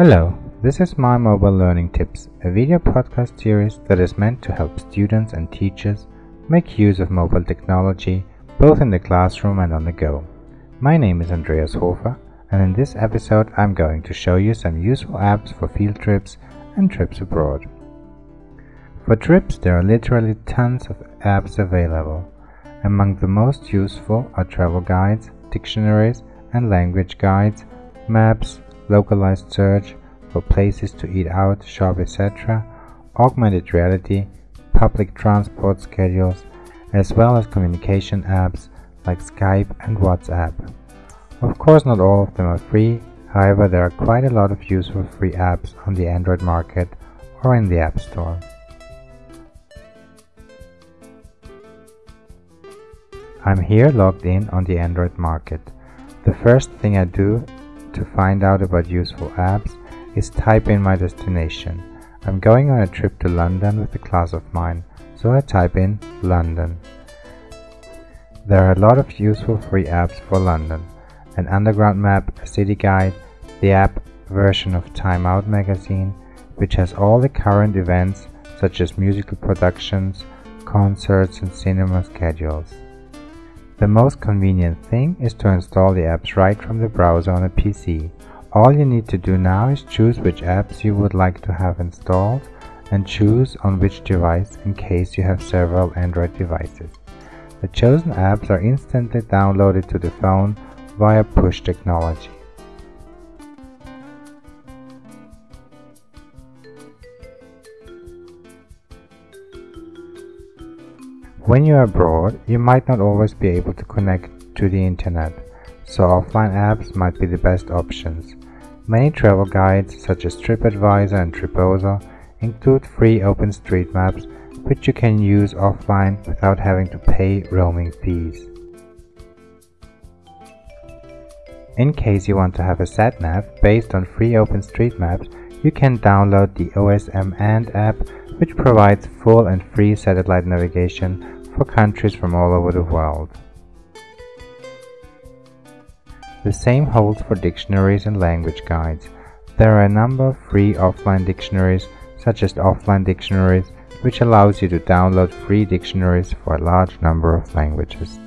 Hello, this is My Mobile Learning Tips, a video podcast series that is meant to help students and teachers make use of mobile technology both in the classroom and on the go. My name is Andreas Hofer, and in this episode I'm going to show you some useful apps for field trips and trips abroad. For trips, there are literally tons of apps available. Among the most useful are travel guides, dictionaries, and language guides, maps, localized search for places to eat out, shop, etc., augmented reality, public transport schedules, as well as communication apps like Skype and WhatsApp. Of course, not all of them are free, however, there are quite a lot of useful free apps on the Android market or in the App Store. I'm here logged in on the Android market. The first thing I do to find out about useful apps is type in my destination. I'm going on a trip to London with a class of mine, so I type in London. There are a lot of useful free apps for London. An underground map, a city guide, the app version of Time Out magazine, which has all the current events such as musical productions, concerts and cinema schedules. The most convenient thing is to install the apps right from the browser on a PC. All you need to do now is choose which apps you would like to have installed and choose on which device in case you have several Android devices. The chosen apps are instantly downloaded to the phone via push technology. When you are abroad, you might not always be able to connect to the internet, so offline apps might be the best options. Many travel guides, such as TripAdvisor and Triposo, include free OpenStreetMaps, which you can use offline without having to pay roaming fees. In case you want to have a satnav based on free OpenStreetMaps, you can download the OsmAnd app which provides full and free satellite navigation for countries from all over the world. The same holds for dictionaries and language guides. There are a number of free offline dictionaries, such as Offline Dictionaries, which allows you to download free dictionaries for a large number of languages.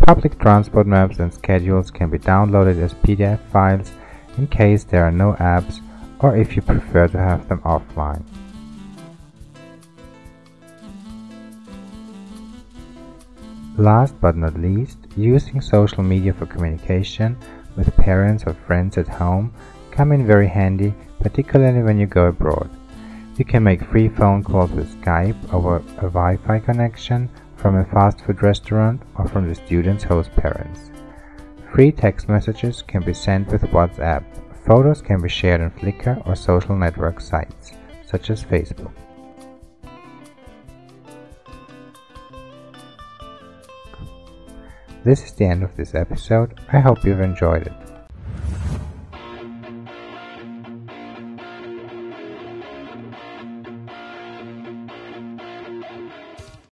Public transport maps and schedules can be downloaded as PDF files in case there are no apps or if you prefer to have them offline. Last but not least, using social media for communication with parents or friends at home come in very handy, particularly when you go abroad. You can make free phone calls with Skype over a Wi-Fi connection from a fast food restaurant or from the student's host parents. Free text messages can be sent with WhatsApp Photos can be shared on Flickr or social network sites, such as Facebook. This is the end of this episode. I hope you've enjoyed it.